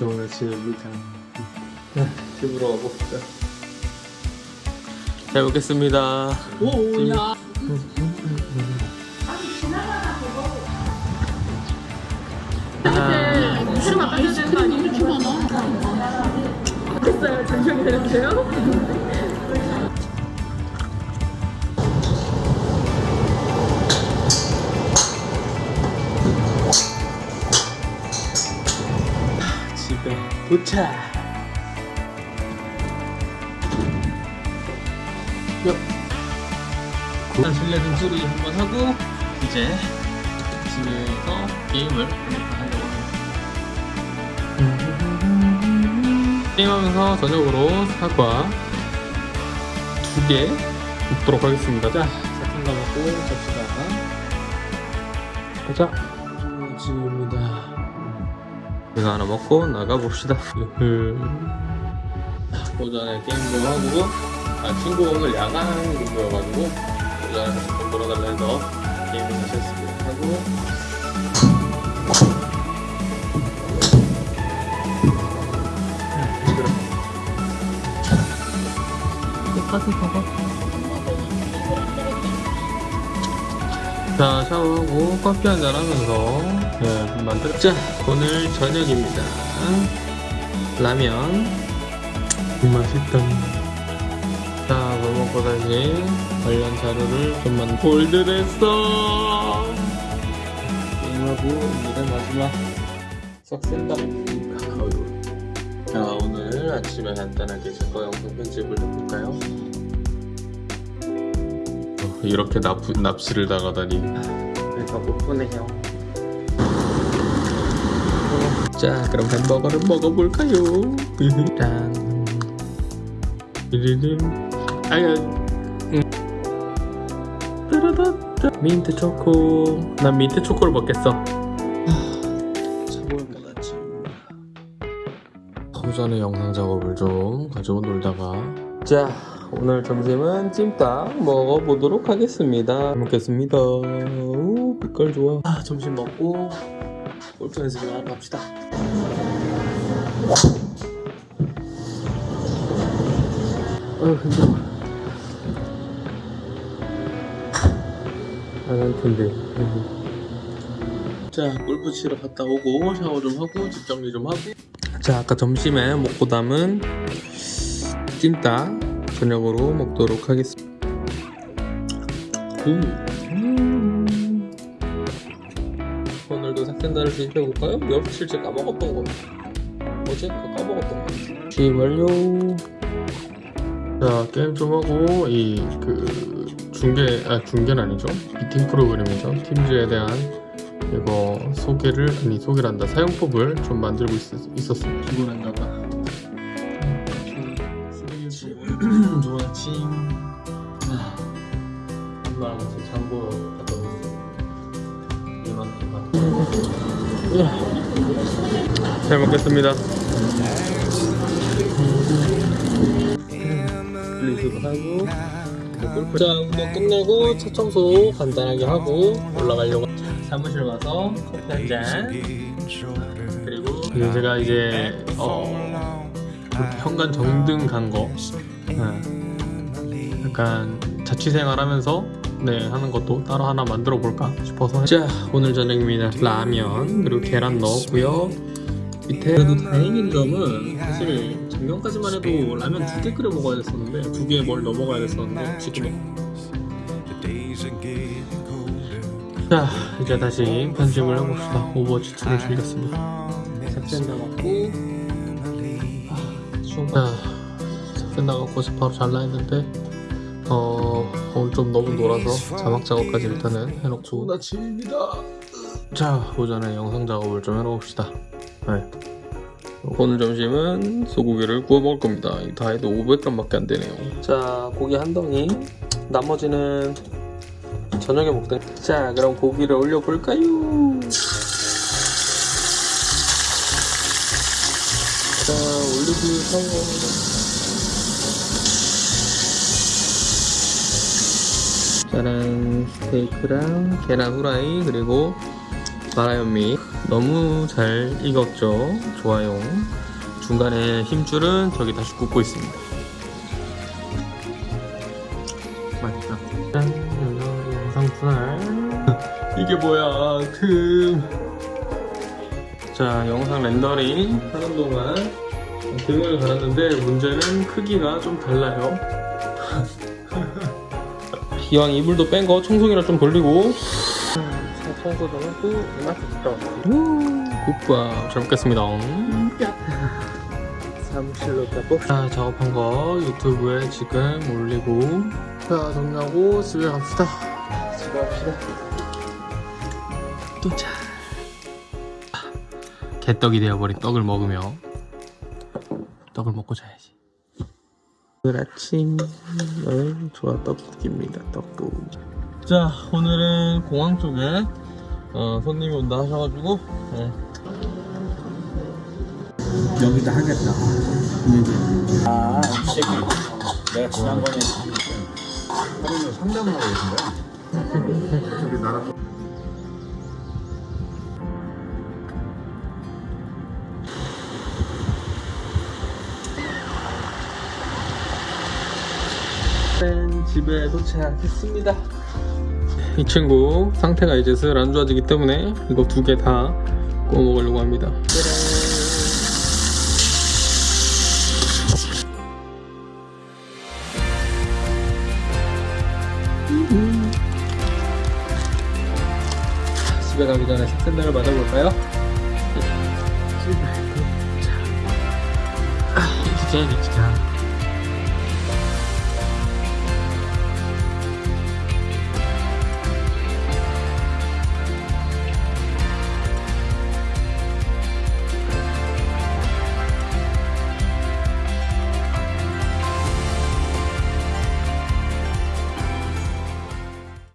좋은 아침입니다. 네, 집으로 가봅시다. 잘 먹겠습니다. 오야 아, 되는 거 아니에요? 이렇게 많아 됐어요 되는데요? 도착. 요. 일단 실내 등수리 한번 하고 이제 집에서 게임을 하려고 합니다. 게임하면서 저녁으로 사과 두 개 먹도록 하겠습니다. 자, 사탕 다 먹고 갑시다. 가자. 이거 하나 먹고 나가봅시다. 오전에 게임도 하고, 아, 친구 오늘 야간 근무여가지고, 오전에 잠깐 돌아달라 해서 게임을 다시 했습니다. 하고, 똑같은 버 자, 샤워하고 커피 한잔 하면서, 예, 만들 자, 오늘 저녁입니다. 라면. 맛있다. 자, 뭐 먹고 다시 관련 자료를 좀만 골드했어. 게임하고 오늘의 마지막 석센다. 자, 오늘 아침에 간단하게 제거 영상 편집을 해볼까요? 어, 이렇게 납, 납치를 당하다니. 배가 고프네요. 자, 그럼 햄버거를 먹어볼까요? 짠. 리리림. 아야. 음. 따라다따. 민트 초코. 난 민트 초코를 먹겠어. 오전에 영상 작업을 좀 가지고 놀다가. 자, 오늘 점심은 찜닭 먹어보도록 하겠습니다. 잘 먹겠습니다. 오, 빛깔 좋아. 아, 점심 먹고 골프 연습을 갑시다. 아, 힘들어. 안할 텐데. 자, 골프 치러 갔다 오고 샤워 좀 하고 집 정리 좀 하고. 자, 아까 점심에 먹고 남은 찜닭 저녁으로 먹도록 하겠습니다. 음. 오늘도 삭센다를? 여러분 실제 까먹었던 거. 어제 그 까먹었던 거. 시 완료 자 게임 좀 하고 이 그 중계 아 중계는 아니죠? 미팅 프로그램이죠? 팀즈에 대한 이거 소개를 아니 소개란다. 사용법을 좀 만들고 있, 있었습니다. 피곤한가봐 좋은 아침 아, 엄마랑 같이 장보 갔다 오겠습니다 이만 이만 잘 먹겠습니다. 분리수거 하고 골프 자 운동 끝내고 차 청소 간단하게 하고 올라가려고. 사무실 와서 커피 한잔. 그리고 그리고 제가 이제 어 현관 정등 간거 네. 약간 자취생활 하면서 네 하는 것도 따로 하나 만들어 볼까 싶어서 자 오늘 저녁입니다 라면 그리고 계란 넣었고요. 밑에 그래도 다행인 점은 사실 작년까지만 해도 라면 두 개 끓여 먹어야 됐었는데 두 개에 뭘 넣어 먹어야 됐었는데 지금은. 자 이제 다시 편집을 해봅시다. 오버워치 2를 즐겼습니다. 삭센다 갖고. 자 삭센다 갖고 바로 잘라 했는데 어 오늘 좀 너무 놀아서 자막 작업까지 일단은 해놓고. 좋은 아침입니다. 자 오전에 영상 작업을 좀 해놓읍시다. 네. 오늘 점심은 소고기를 구워 먹을 겁니다. 다 해도 500g밖에 안 되네요. 자 고기 한 덩이. 나머지는 저녁에 먹던. 자 그럼 고기를 올려볼까요? 자 올리브 샤워 짜란 스테이크랑 계란 후라이 그리고 마라현미. 너무 잘 익었죠? 좋아요. 중간에 힘줄은 저기 다시 굽고 있습니다. 맛있다. 짠 영상 분할. 이게 뭐야? 틈자 영상 렌더링 하는 동안 등을 갈았는데 문제는 크기가 좀 달라요 이왕 이불도 뺀 거 청소기랑 좀 돌리고. 청소도 하고 이마트 갔다 왔어 국밥 잘 먹겠습니다. 사무실로 가봅시다 자 작업한 거 유튜브에 지금 올리고. 자 정리하고 집에 갑시다. 집에 갑시다. 도착 개떡이 되어버린 떡을 먹으며 떡을 먹고 자야지 오늘 아침 은 좋아 떡국입니다 떡국 자 오늘은 공항 쪽에 어, 손님이 온다 하셔가지고 네. 여기다 하겠다. 아, 지금 내가 지난번에 상담을 하고 계신 거야? 우리 나라 집에 도착했습니다. 이 친구 상태가 이제 슬 안 좋아지기 때문에 이거 두 개 다 구워 먹으려고 합니다. 집에 가기 전에 식센다를 맞아볼까요? 자, 아, 진짜 진짜.